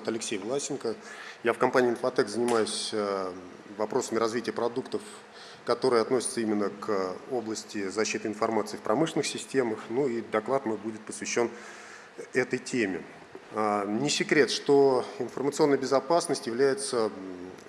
зовут Алексей Власенко. Я в компании «Инфотек» занимаюсь э, вопросами развития продуктов, которые относятся именно к области защиты информации в промышленных системах. Ну и доклад мой будет посвящен этой теме. А, не секрет, что информационная безопасность является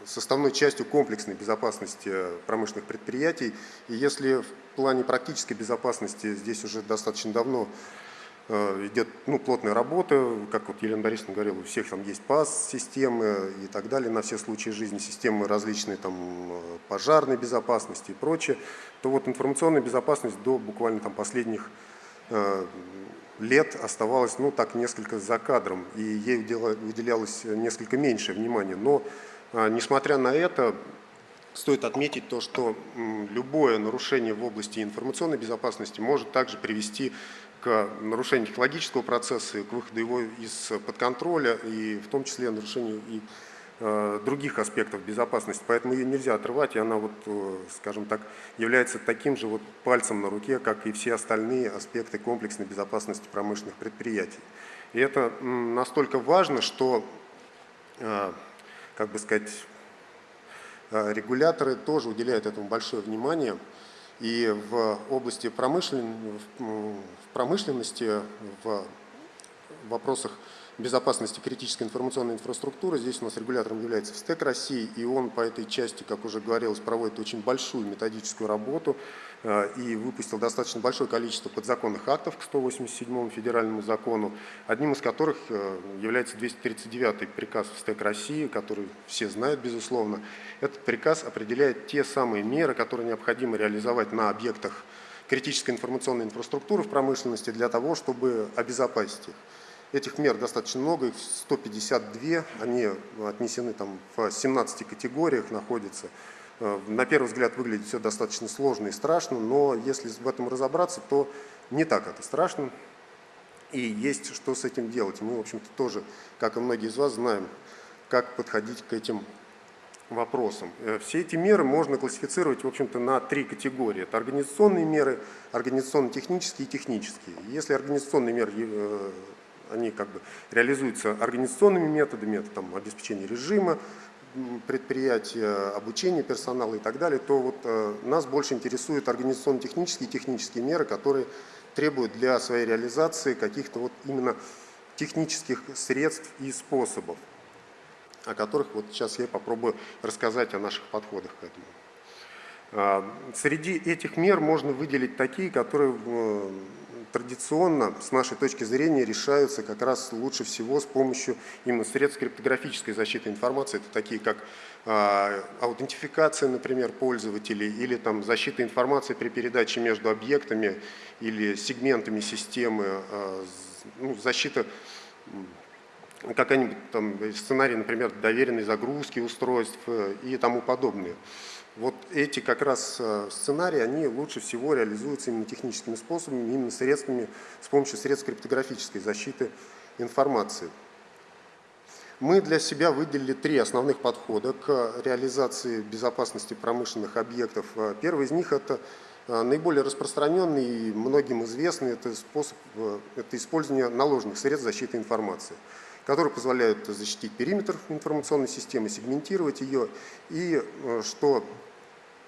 составной частью комплексной безопасности промышленных предприятий. И если в плане практической безопасности здесь уже достаточно давно Э, идет ну, плотная работа, как вот Елена Борисовна говорила, у всех там есть ПАС-системы и так далее, на все случаи жизни, системы различные там э, пожарной безопасности и прочее, то вот информационная безопасность до буквально там последних э, лет оставалась, ну так, несколько за кадром, и ей выделялось несколько меньше внимания. Но, несмотря на это, стоит отметить то, что любое нарушение в области информационной безопасности может также привести к нарушению технологического процесса, и к выходу его из-под контроля, и в том числе нарушению и э, других аспектов безопасности. Поэтому ее нельзя отрывать, и она, вот, э, скажем так, является таким же вот пальцем на руке, как и все остальные аспекты комплексной безопасности промышленных предприятий. И это настолько важно, что, э, как бы сказать, регуляторы тоже уделяют этому большое внимание – и в области промышлен... промышленности, в вопросах безопасности критической информационной инфраструктуры. Здесь у нас регулятором является ВСТЭК России, и он по этой части, как уже говорилось, проводит очень большую методическую работу э, и выпустил достаточно большое количество подзаконных актов к 187 федеральному закону, одним из которых э, является 239 приказ ВСТЭК России, который все знают, безусловно. Этот приказ определяет те самые меры, которые необходимо реализовать на объектах критической информационной инфраструктуры в промышленности для того, чтобы обезопасить их. Этих мер достаточно много, их 152, они отнесены там в 17 категориях, находятся. Э, на первый взгляд выглядит все достаточно сложно и страшно, но если в этом разобраться, то не так это страшно. И есть что с этим делать. Мы, в общем-то, тоже, как и многие из вас, знаем, как подходить к этим вопросам. Э, все эти меры можно классифицировать, в общем-то, на три категории. Это организационные меры, организационно-технические и технические. Если организационные меры э, они как бы реализуются организационными методами, это там обеспечение режима предприятия, обучение персонала и так далее, то вот э, нас больше интересуют организационно-технические и технические меры, которые требуют для своей реализации каких-то вот именно технических средств и способов, о которых вот сейчас я попробую рассказать о наших подходах к этому. А, среди этих мер можно выделить такие, которые традиционно, с нашей точки зрения, решаются как раз лучше всего с помощью именно средств криптографической защиты информации. Это такие как э, аутентификация, например, пользователей, или там, защита информации при передаче между объектами или сегментами системы, э, ну, защита какая-нибудь там сценарий, например, доверенной загрузки устройств э, и тому подобное. Вот эти как раз э, сценарии, они лучше всего реализуются именно техническими способами, именно средствами, с помощью средств криптографической защиты информации. Мы для себя выделили три основных подхода к реализации безопасности промышленных объектов. Э, первый из них – это наиболее распространенный и многим известный это способ это использование наложенных средств защиты информации которые позволяют защитить периметр информационной системы, сегментировать ее и, э, что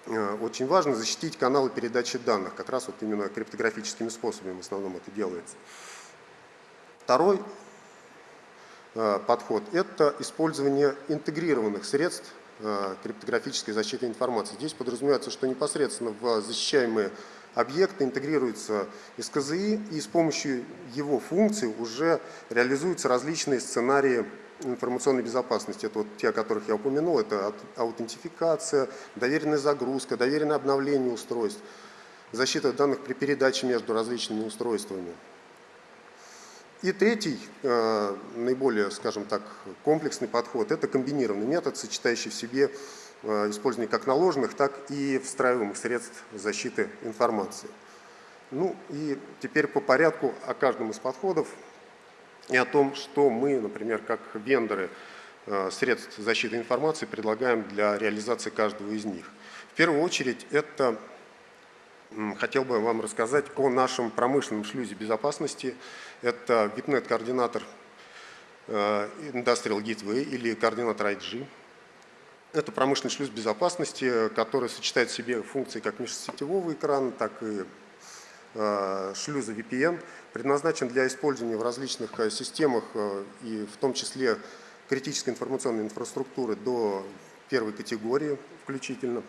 э, очень важно, защитить каналы передачи данных. Как раз вот именно криптографическими способами в основном это делается. Второй э, подход – это использование интегрированных средств криптографической защиты информации. Здесь подразумевается, что непосредственно в защищаемые объекты интегрируются из КЗИ, и с помощью его функций уже реализуются различные сценарии информационной безопасности. Это вот те, о которых я упомянул, это аутентификация, доверенная загрузка, доверенное обновление устройств, защита данных при передаче между различными устройствами. И третий, э, наиболее, скажем так, комплексный подход – это комбинированный метод, сочетающий в себе использования как наложенных, так и встраиваемых средств защиты информации. Ну и теперь по порядку о каждом из подходов и о том, что мы, например, как вендоры э, средств защиты информации предлагаем для реализации каждого из них. В первую очередь это хотел бы вам рассказать о нашем промышленном шлюзе безопасности. Это VIPNet-координатор Industrial Gateway или координатор IG. Это промышленный шлюз безопасности, который сочетает в себе функции как межсетевого экрана, так и шлюза VPN, предназначен для использования в различных системах и в том числе критической информационной инфраструктуры до первой категории включительно.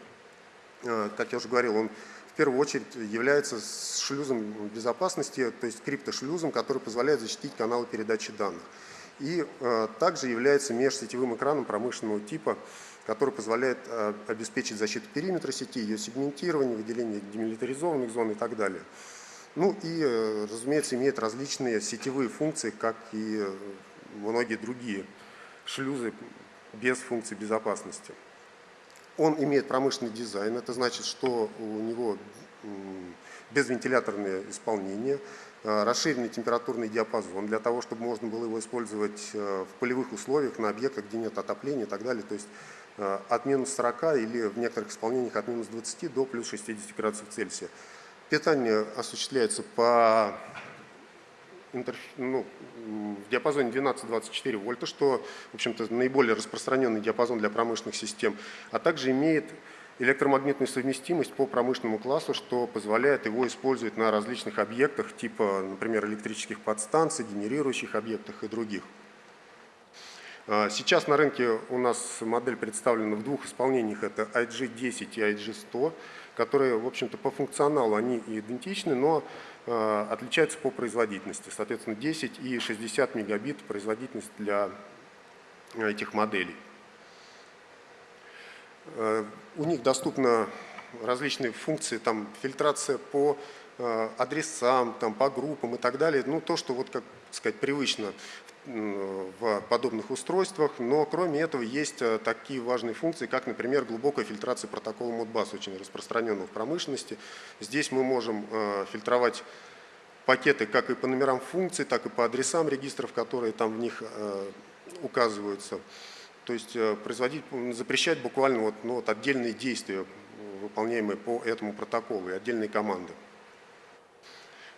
Как я уже говорил, он в первую очередь является шлюзом безопасности, то есть криптошлюзом, который позволяет защитить каналы передачи данных. И э, также является межсетевым экраном промышленного типа, который позволяет э, обеспечить защиту периметра сети, ее сегментирование, выделение демилитаризованных зон и так далее. Ну и, э, разумеется, имеет различные сетевые функции, как и многие другие шлюзы без функций безопасности. Он имеет промышленный дизайн, это значит, что у него безвентиляторное исполнение, э, расширенный температурный диапазон для того, чтобы можно было его использовать э, в полевых условиях на объектах, где нет отопления и так далее. То есть э, от минус 40 или в некоторых исполнениях от минус 20 до плюс 60 градусов Цельсия. Питание осуществляется по ну, в диапазоне 12-24 вольта, что, в общем-то, наиболее распространенный диапазон для промышленных систем, а также имеет электромагнитную совместимость по промышленному классу, что позволяет его использовать на различных объектах, типа, например, электрических подстанций, генерирующих объектах и других. А, сейчас на рынке у нас модель представлена в двух исполнениях, это IG10 и IG100, которые, в общем-то, по функционалу они идентичны, но Э, отличаются по производительности. Соответственно, 10 и 60 мегабит производительность для э, этих моделей. У них доступны различные функции, там фильтрация по адресам, там, по группам и так далее. Ну, то, что, вот, как сказать, привычно в подобных устройствах, но кроме этого есть такие важные функции, как, например, глубокая фильтрация протокола Modbus, очень распространенного в промышленности. Здесь мы можем фильтровать пакеты как и по номерам функций, так и по адресам регистров, которые там в них указываются. То есть производить, запрещать буквально вот, ну, вот отдельные действия, выполняемые по этому протоколу, и отдельные команды.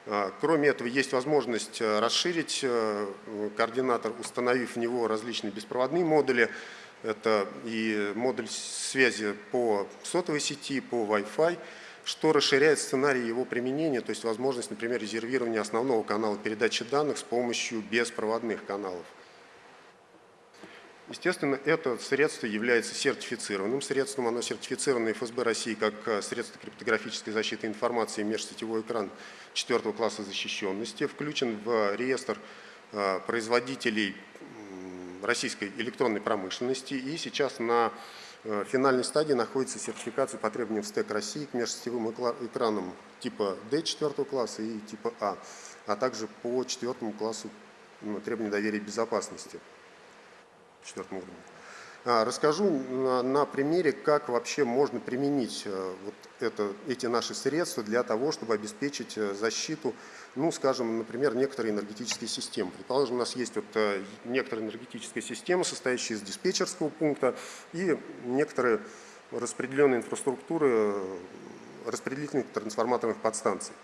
А, кроме этого, есть возможность э, расширить э, координатор, установив в него различные беспроводные модули. Это и модуль связи по сотовой сети, по Wi-Fi, что расширяет сценарий его применения, то есть возможность, например, резервирования основного канала передачи данных с помощью беспроводных каналов. Естественно, это средство является сертифицированным средством. Оно сертифицировано ФСБ России как э, средство криптографической защиты информации межсетевой экран четвертого класса защищенности. Включен в реестр э, производителей российской электронной промышленности. И сейчас на э, финальной стадии находится сертификация по требованиям СТЭК России к межсетевым экранам типа D четвертого класса и типа А, а также по четвертому классу ну, требований доверия и безопасности четвертом уровне. А, расскажу на, примере, как вообще можно применить э, вот это, эти наши средства для того, чтобы обеспечить э, защиту, ну, скажем, например, некоторые энергетические системы. Предположим, у нас есть вот э, некоторая энергетическая система, состоящая из диспетчерского пункта и некоторые распределенные инфраструктуры распределительных трансформаторных подстанций.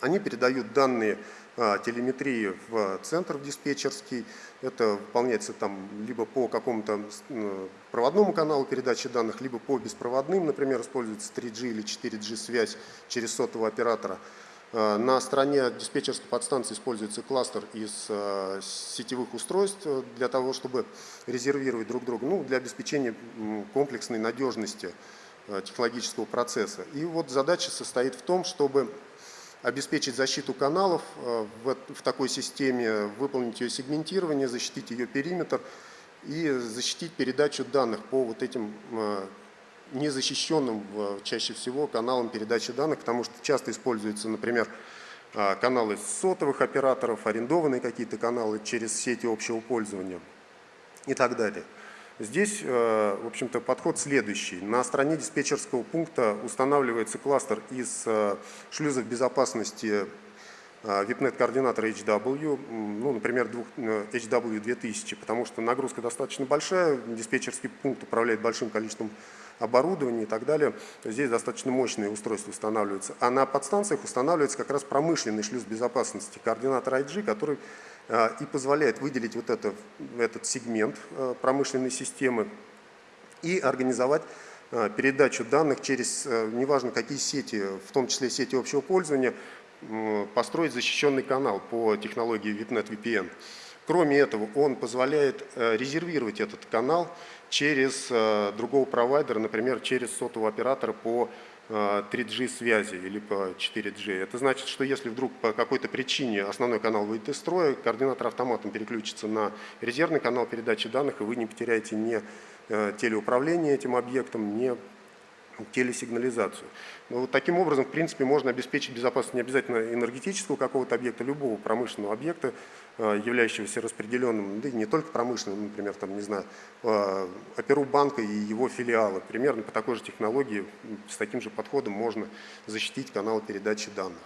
Они передают данные телеметрии в центр в диспетчерский. Это выполняется там либо по какому-то проводному каналу передачи данных, либо по беспроводным, например, используется 3G или 4G связь через сотового оператора. А, на стороне диспетчерской подстанции используется кластер из а, сетевых устройств для того, чтобы резервировать друг друга, ну, для обеспечения комплексной надежности технологического процесса. И вот задача состоит в том, чтобы обеспечить защиту каналов э, в, в такой системе, выполнить ее сегментирование, защитить ее периметр и защитить передачу данных по вот этим э, незащищенным чаще всего каналам передачи данных, потому что часто используются, например, э, каналы сотовых операторов, арендованные какие-то каналы через сети общего пользования и так далее. Здесь, э, в общем-то, подход следующий. На стороне диспетчерского пункта устанавливается кластер из э, шлюзов безопасности VIPNet э, координатора HW, ну, например, HW2000, потому что нагрузка достаточно большая, диспетчерский пункт управляет большим количеством оборудования и так далее. Здесь достаточно мощные устройства устанавливаются. А на подстанциях устанавливается как раз промышленный шлюз безопасности, координатор IG, который и позволяет выделить вот это, этот сегмент промышленной системы и организовать передачу данных через, неважно какие сети, в том числе сети общего пользования, построить защищенный канал по технологии VIPNet VPN. Кроме этого, он позволяет резервировать этот канал через другого провайдера, например, через сотового оператора по 3G э, связи или по 4G. Это значит, что если вдруг по какой-то причине основной канал выйдет из строя, координатор автоматом переключится на резервный канал передачи данных, и вы не потеряете ни телеуправление этим объектом, ни телесигнализацию. Но вот таким образом, в принципе, можно обеспечить безопасность не обязательно энергетического какого-то объекта, любого промышленного объекта, э, являющегося распределенным, да и не только промышленным, например, там, не знаю, э, оперу банка и его филиалы. Примерно по такой же технологии, с таким же подходом можно защитить каналы передачи данных.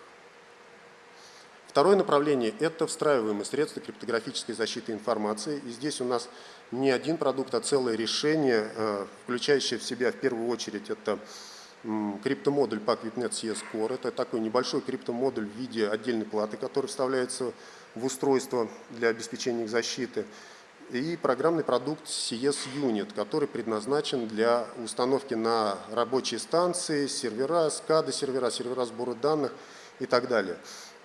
Второе направление – это встраиваемые средства криптографической защиты информации. И здесь у нас не один продукт, а целое решение, э, включающее в себя в первую очередь это криптомодуль PAC VIPNet CS Core. Это такой небольшой криптомодуль в виде отдельной платы, который вставляется в устройство для обеспечения их защиты. И программный продукт CS Unit, который предназначен для установки на рабочие станции, сервера, SCADA сервера, сервера сбора данных и так далее.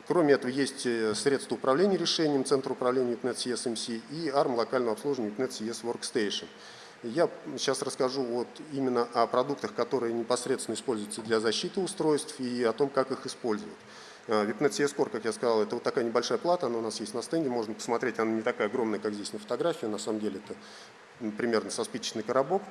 Кроме этого, есть э, средства управления решением Центра управления UPNet CS MC и ARM локального обслуживания UPNet CS Workstation. Я сейчас расскажу вот именно о продуктах, которые непосредственно используются для защиты устройств и о том, как их использовать. VIPNet CS Core, как я сказал, это вот такая небольшая плата, она у нас есть на стенде, можно посмотреть, она не такая огромная, как здесь на фотографии, на самом деле это примерно со спичечный коробок.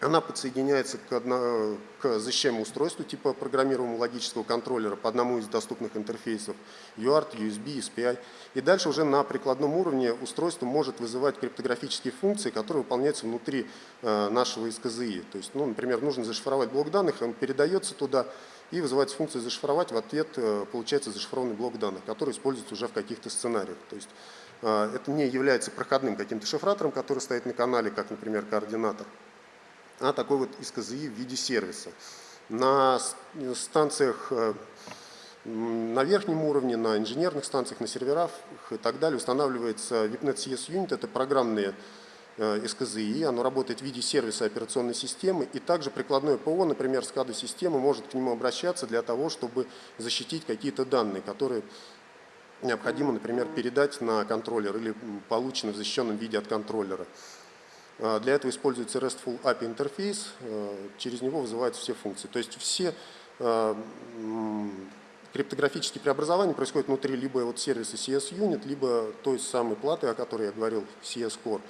Она подсоединяется к, одно, к защищаемому устройству типа программируемого логического контроллера по одному из доступных интерфейсов UART, USB, SPI. И дальше уже на прикладном уровне устройство может вызывать криптографические функции, которые выполняются внутри э, нашего СКЗИ. То есть, ну, например, нужно зашифровать блок данных, он передается туда и вызывается функция зашифровать, в ответ э, получается зашифрованный блок данных, который используется уже в каких-то сценариях. То есть, э, это не является проходным каким-то шифратором, который стоит на канале, как, например, координатор а такой вот СКЗИ в виде сервиса. На станциях э, на верхнем уровне, на инженерных станциях, на серверах и так далее устанавливается VIPNet CS Unit, это программные СКЗИ, оно работает в виде сервиса операционной системы, и также прикладное ПО, например, SCADA система может к нему обращаться для того, чтобы защитить какие-то данные, которые необходимо, например, передать на контроллер или получены в защищенном виде от контроллера. А, для этого используется RESTful API интерфейс, а, через него вызываются все функции. То есть все а, криптографические преобразования происходят внутри либо вот сервиса CS Unit, либо той самой платы, о которой я говорил, CS Core.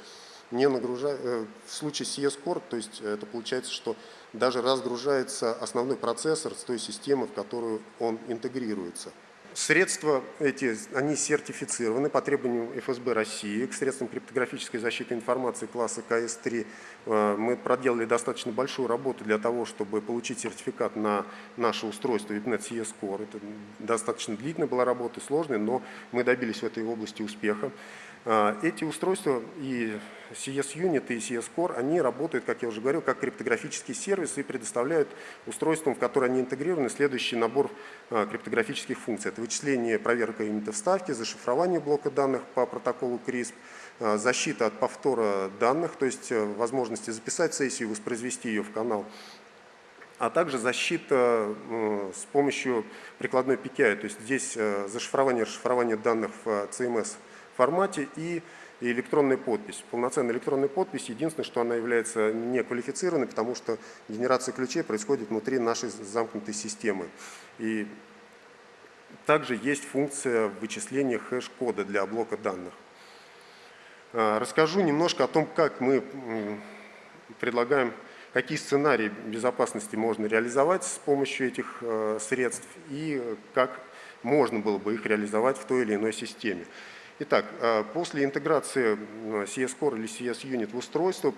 Не нагружая, э, в случае CS Core, то есть это получается, что даже разгружается основной процессор с той системы, в которую он интегрируется. Средства эти, они сертифицированы по требованию ФСБ России к средствам криптографической защиты информации класса КС-3. Э, мы проделали достаточно большую работу для того, чтобы получить сертификат на наше устройство VIPNet CS Core. Это достаточно длительная была работа, сложная, но мы добились в этой области успеха. Э, эти устройства и CS Unit и CS Core, они работают, как я уже говорил, как криптографический сервис и предоставляют устройствам, в которые они интегрированы, следующий набор э, криптографических функций. Это вычисление, проверка юнита вставки, зашифрование блока данных по протоколу CRISP, э, защита от повтора данных, то есть э, возможности записать сессию, воспроизвести ее в канал, а также защита с помощью прикладной PKI, то есть здесь зашифрование и расшифрование данных в CMS формате и электронная подпись. Полноценная электронная подпись, единственное, что она является не квалифицированной, потому что генерация ключей происходит внутри нашей замкнутой системы. И также есть функция вычисления хэш-кода для блока данных. А, расскажу немножко о том, как мы предлагаем, какие сценарии безопасности можно реализовать с помощью этих э, средств и как можно было бы их реализовать в той или иной системе. Итак, э, после интеграции CS Core или CS Unit в устройство,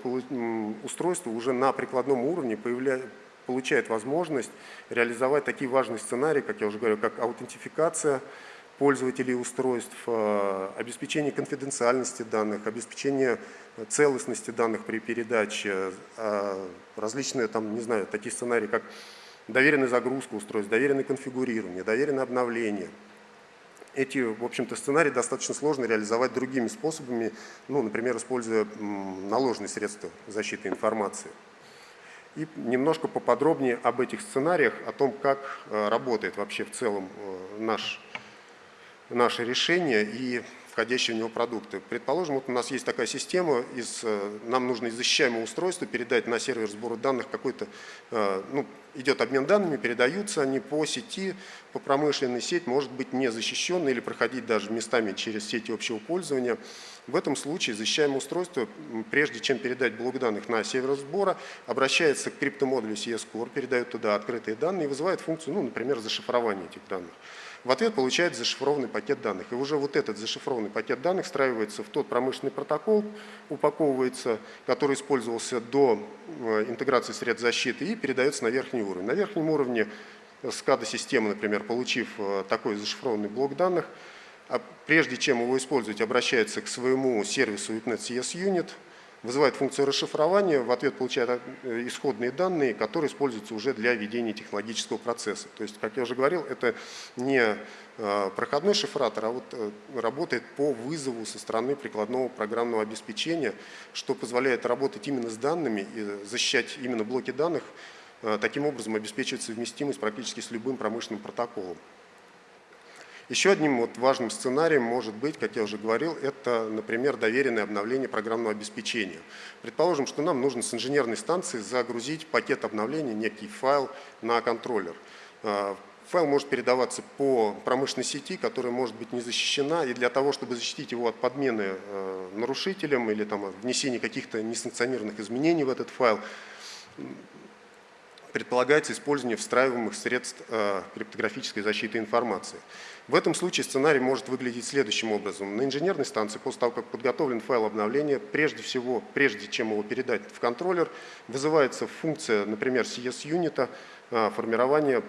устройство уже на прикладном уровне получает возможность реализовать такие важные сценарии, как я уже говорил, как аутентификация пользователей устройств, э, обеспечение конфиденциальности данных, обеспечение целостности данных при передаче, э, различные там, не знаю, такие сценарии, как доверенная загрузка устройств, доверенное конфигурирование, доверенное обновление – эти, в общем-то, сценарии достаточно сложно реализовать другими способами, ну, например, используя наложные средства защиты информации. И немножко поподробнее об этих сценариях, о том, как э, работает вообще в целом э, наш, наше решение и входящие в него продукты. Предположим, вот у нас есть такая система, из, э, нам нужно из защищаемого устройства передать на сервер сбора данных какой-то, э, ну, идет обмен данными, передаются они по сети, по промышленной сеть, может быть не защищенной или проходить даже местами через сети общего пользования. В этом случае защищаемое устройство, прежде чем передать блок данных на сервер сбора, обращается к криптомодулю CS-Core, передает туда открытые данные и вызывает функцию, ну, например, зашифрования этих данных. В ответ получает зашифрованный пакет данных. И уже вот этот зашифрованный пакет данных встраивается в тот промышленный протокол, упаковывается, который использовался до э, интеграции средств защиты и передается на верхний уровень. На верхнем уровне SCADA-система, например, получив э, такой зашифрованный блок данных, а прежде чем его использовать, обращается к своему сервису VIPNet CS Unit, вызывает функцию расшифрования, в ответ получает э, исходные данные, которые используются уже для ведения технологического процесса. То есть, как я уже говорил, это не э, проходной шифратор, а вот э, работает по вызову со стороны прикладного программного обеспечения, что позволяет работать именно с данными и защищать именно блоки данных, таким образом обеспечивать совместимость практически с любым промышленным протоколом. Еще одним вот важным сценарием может быть, как я уже говорил, это, например, доверенное обновление программного обеспечения. Предположим, что нам нужно с инженерной станции загрузить пакет обновления, некий файл на контроллер. А, файл может передаваться по промышленной сети, которая может быть не защищена, и для того, чтобы защитить его от подмены э, нарушителем или там, внесения каких-то несанкционированных изменений в этот файл, предполагается использование встраиваемых средств э, криптографической защиты информации. В этом случае сценарий может выглядеть следующим образом. На инженерной станции, после того, как подготовлен файл обновления, прежде всего, прежде чем его передать в контроллер, вызывается функция, например, CS-юнита, а, формирования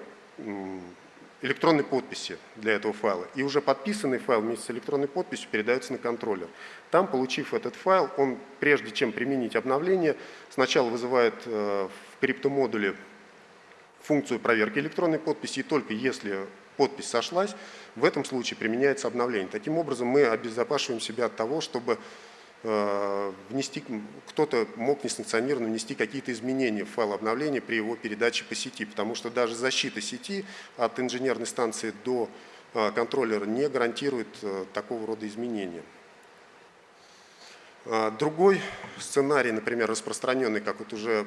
электронной подписи для этого файла. И уже подписанный файл вместе с электронной подписью передается на контроллер. Там, получив этот файл, он, прежде чем применить обновление, сначала вызывает э, в криптомодуле функцию проверки электронной подписи, и только если подпись сошлась, в этом случае применяется обновление. Таким образом мы обезопашиваем себя от того, чтобы э, внести, кто-то мог несанкционированно внести какие-то изменения в файл обновления при его передаче по сети, потому что даже защита сети от инженерной станции до э, контроллера не гарантирует э, такого рода изменения. А, другой сценарий, например, распространенный, как вот уже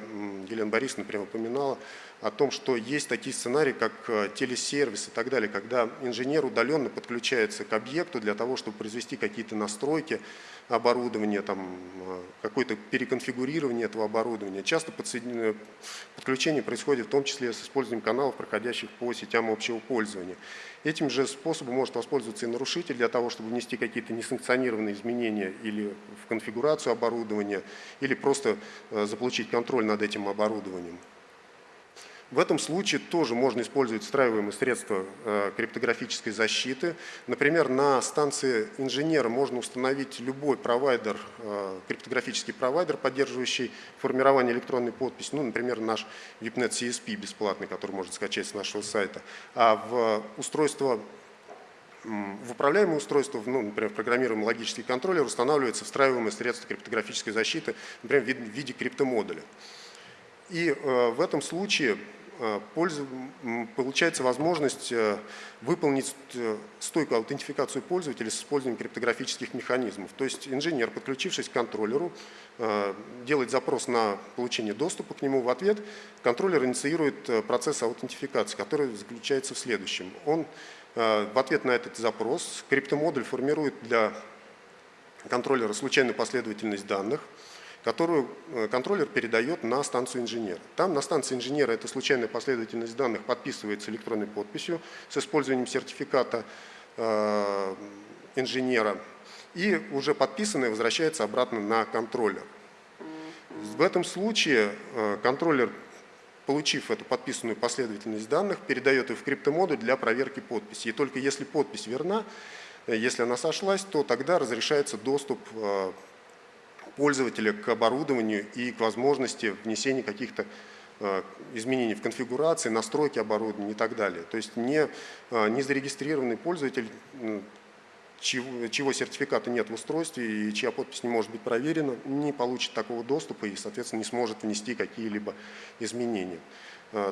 Елена Борисовна, например, упоминала, о том, что есть такие сценарии, как э, телесервис и так далее, когда инженер удаленно подключается к объекту для того, чтобы произвести какие-то настройки оборудования, там, э, какое-то переконфигурирование этого оборудования. Часто подключение происходит в том числе с использованием каналов, проходящих по сетям общего пользования. Этим же способом может воспользоваться и нарушитель для того, чтобы внести какие-то несанкционированные изменения или в конфигурацию оборудования, или просто э, заполучить контроль над этим оборудованием. В этом случае тоже можно использовать встраиваемые средства э, криптографической защиты. Например, на станции инженера можно установить любой провайдер, э, криптографический провайдер, поддерживающий формирование электронной подписи. Ну, например, наш VIPNet CSP бесплатный, который можно скачать с нашего сайта. А в устройство в управляемое устройство, ну, например, программируемый логический контроллер устанавливается встраиваемое средство криптографической защиты, например, в виде криптомодуля. И э, в этом случае Э, получается возможность э, выполнить стойкую аутентификацию пользователя с использованием криптографических механизмов. То есть инженер, подключившись к контроллеру, делает запрос на получение доступа к нему. В ответ контроллер инициирует процесс аутентификации, который заключается в следующем. Он в ответ на этот запрос криптомодуль формирует для контроллера случайную последовательность данных, которую э, контроллер передает на станцию инженера. Там на станции инженера эта случайная последовательность данных подписывается электронной подписью с использованием сертификата э, инженера, и уже подписанное возвращается обратно на контроллер. В этом случае э, контроллер, получив эту подписанную последовательность данных, передает ее в криптомодуль для проверки подписи. И только если подпись верна, если она сошлась, то тогда разрешается доступ пользователя к оборудованию и к возможности внесения каких-то э, изменений в конфигурации, настройки оборудования и так далее. То есть не, э, не зарегистрированный пользователь, чего, чего сертификата нет в устройстве и чья подпись не может быть проверена, не получит такого доступа и, соответственно, не сможет внести какие-либо изменения.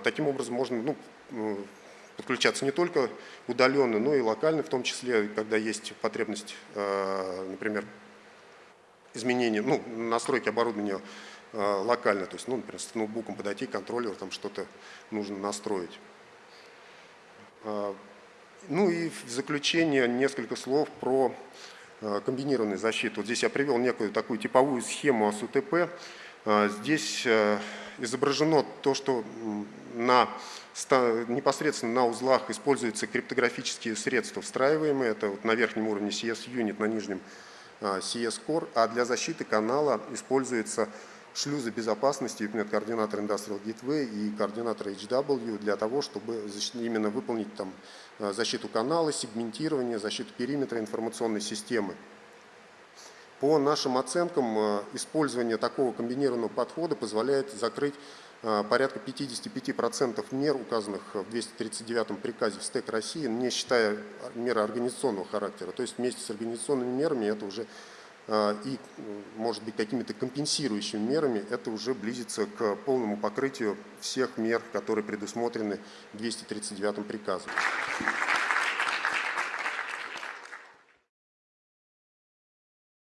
Таким образом, можно ну, подключаться не только удаленно, но и локально, в том числе, когда есть потребность, например, изменения, ну, настройки оборудования э, локально, то есть, ну, например, с ноутбуком подойти, контроллер, там что-то нужно настроить. Э, ну и в заключение несколько слов про э, комбинированную защиту. Вот здесь я привел некую такую типовую схему АСУТП. Здесь изображено то, что на, непосредственно на узлах используются криптографические средства встраиваемые. Это вот на верхнем уровне CS-юнит, на нижнем CS Core, а для защиты канала используются шлюзы безопасности, координатор Industrial Gateway и координатор HW для того, чтобы именно выполнить там а, защиту канала, сегментирование, защиту периметра информационной системы. По нашим оценкам, а, использование такого комбинированного подхода позволяет закрыть а, порядка 55% мер, указанных в 239 приказе в СТЭК России, не считая меры организационного характера. То есть вместе с организационными мерами это уже а, и, может быть, какими-то компенсирующими мерами, это уже близится к полному покрытию всех мер, которые предусмотрены 239 приказом.